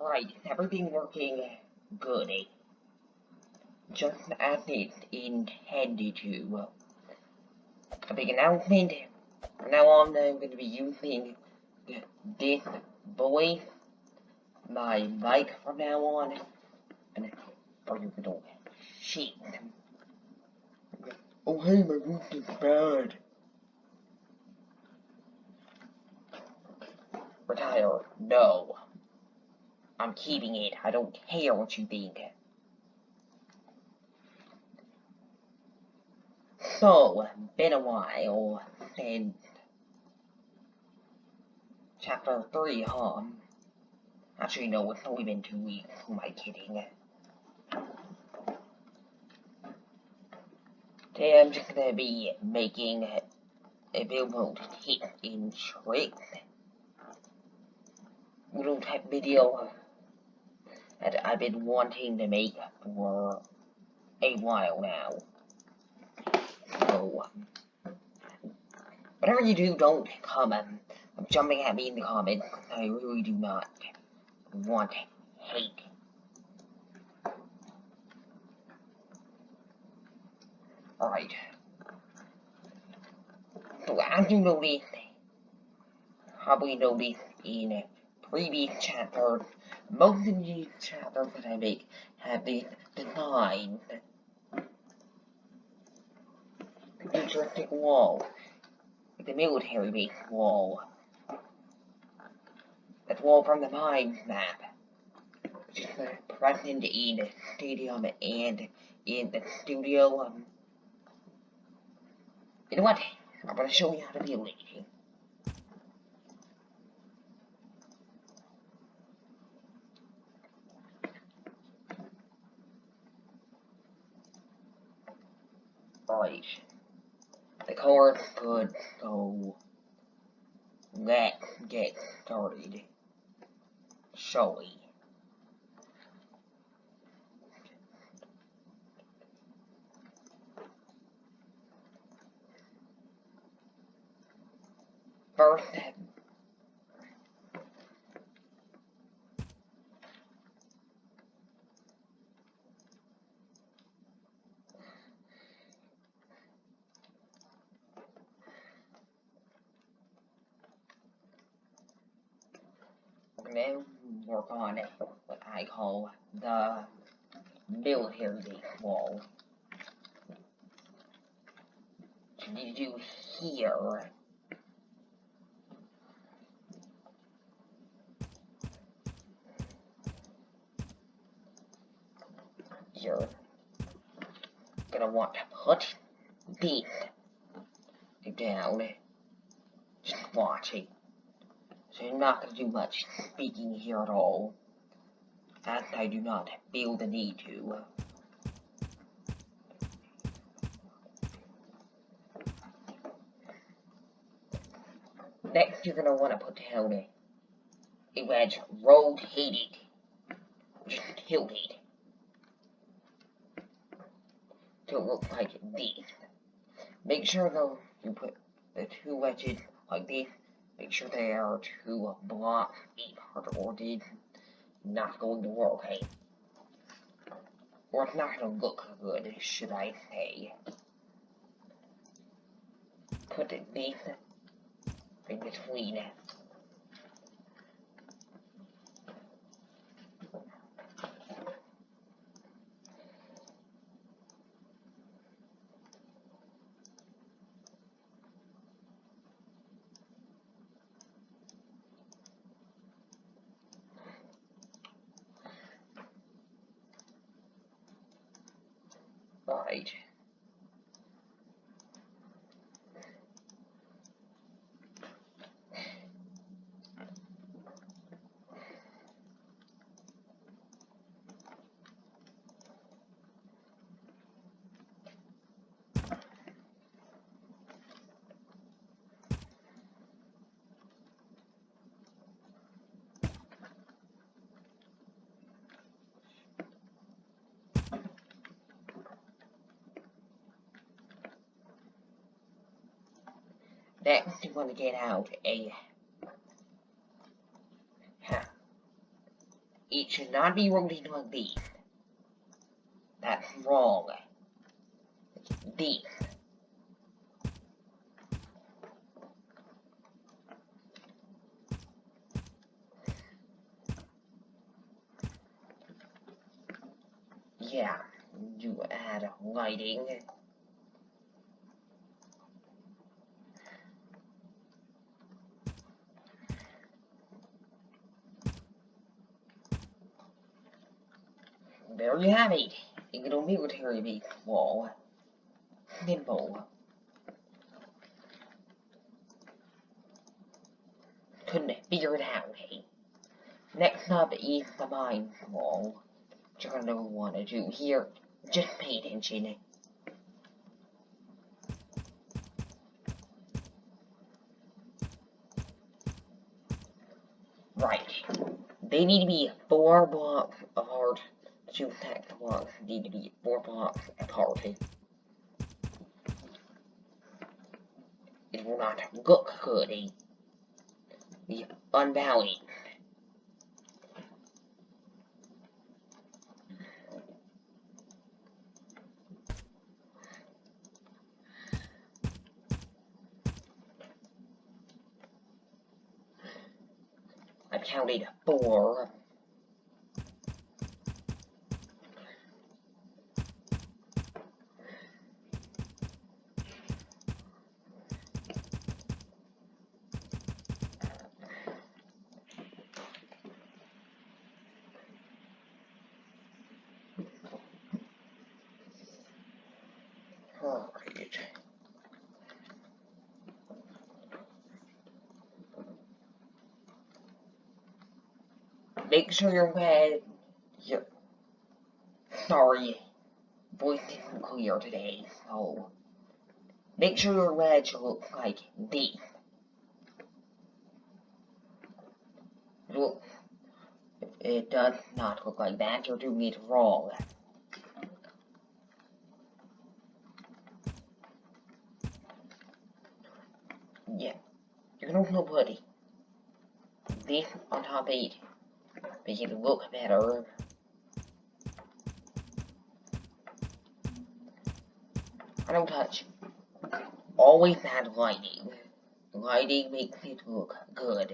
Alright, is everything working good? eh? Just as it intended to. A big announcement. From now on, I'm going to be using this voice, my mic from now on, and for you little shit. Oh hey, my voice is bad. Retire. No. I'm keeping it. I don't care what you think. So, been a while since chapter 3, huh? Actually, no, it's only been two weeks. Who am I kidding? Today I'm just gonna be making a Billboard hit in tricks little type video that I've been wanting to make for a while now. So, whatever you do, don't comment. I'm jumping at me in the comments. I really do not want hate. Alright. So as you noticed, probably noticed in previous chapters, most of these chapters that I make have these designs. Futuristic wall. The military base wall. That wall from the mines map. Which is present in the stadium and in the studio. Um, you know what? I'm gonna show you how to build it. Right. The card's could so let's get started. Shall we? First, gonna work on what I call the military wall. What you do here you're gonna want to put these down. Just watch it. So you're not gonna do much speaking here at all. As I do not feel the need to. Next, you're gonna want to put down a, a wedge rotated, just tilted. to look like this. Make sure though you put the two wedges like this. Make sure they are two blocks apart or it's not going to work, hey? Or it's not gonna look good, should I say. Put it this in between. Right. Next, you want to get out a It should not be rotated like this. That's wrong. This. Yeah, you add lighting. There you have it. You A little military base wall. Simple. Couldn't figure it out, hey? Next up is the mine wall. What you're gonna want to do here, just pay attention. Right. They need to be four blocks apart. Two stack blocks need to be four blocks apart. It will not look good. The unbalanced. I counted four. Alright. Make sure your head. Your, sorry, voice isn't clear today, so make sure your wedge looks like this. If it does not look like that, you're doing it wrong. Yeah, you're gonna feel putty. This on top of it. Make it look better. I don't touch. Always add lighting. Lighting makes it look good.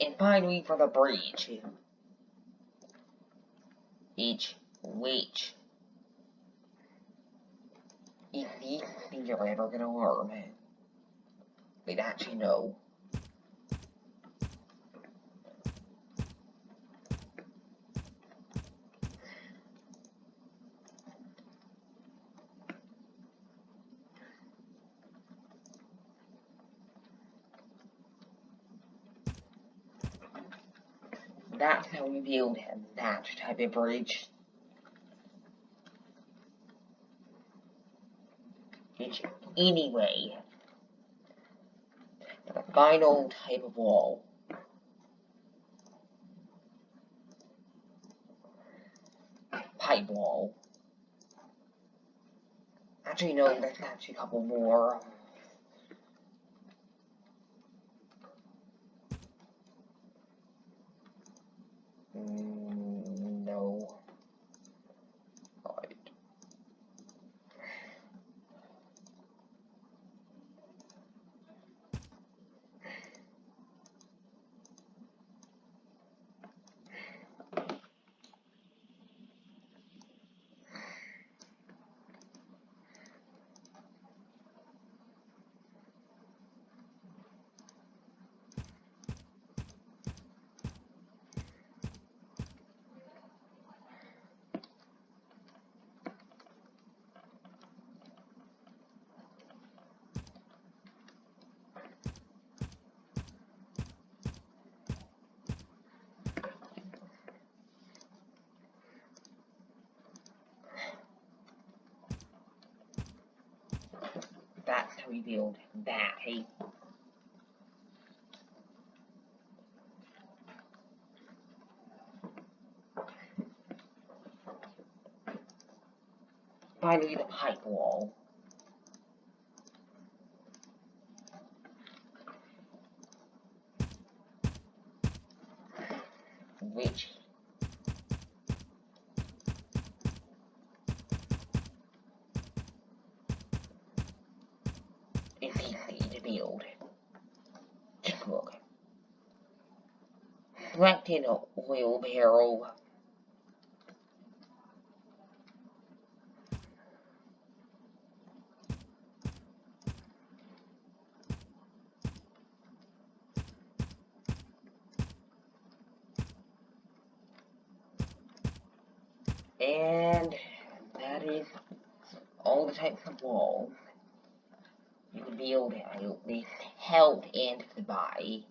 And finally for the bridge. Each which is the thing you're ever gonna learn. Wait, actually no. That's how we build that type of bridge. Which, anyway, the final type of wall. Pipe wall. Actually, no, there's actually a couple more. revealed that. He by the pipe wall. Easy to build. Just look. Selected a wheelbarrow. And that is all the types of walls build out this health and the body.